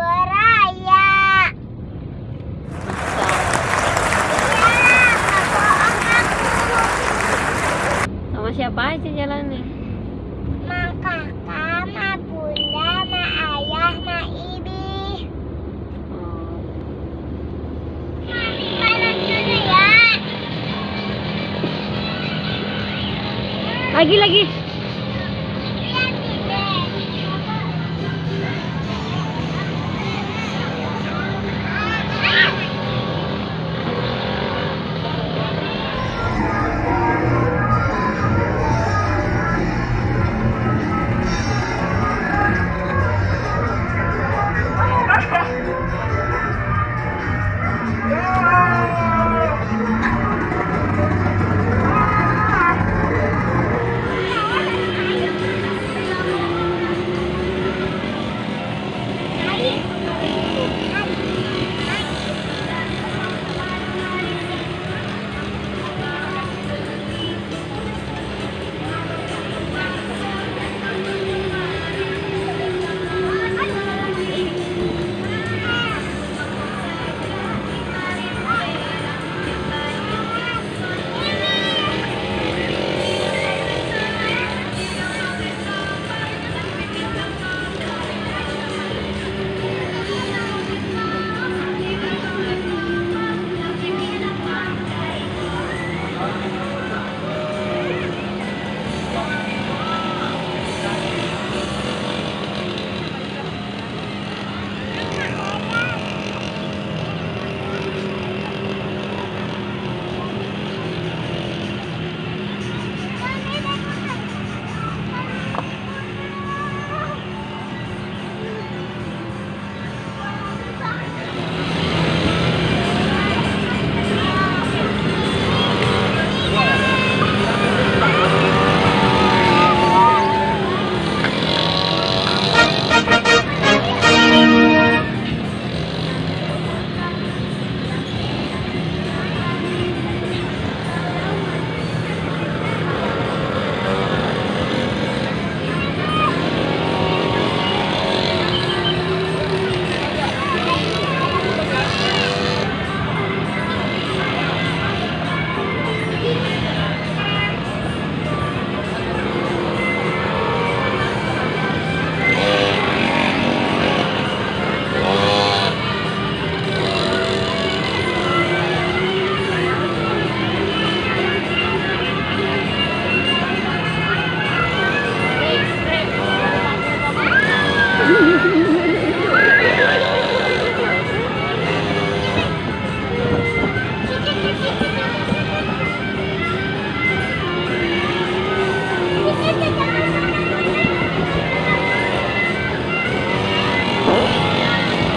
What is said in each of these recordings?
ke Keberaya. Ya, bohong aku. Sama siapa aja jalannya? Ma kakak, ma bunda, ma ayah, ma ibi. Oh, Jalan dulu ya. Lagi lagi.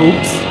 Oops.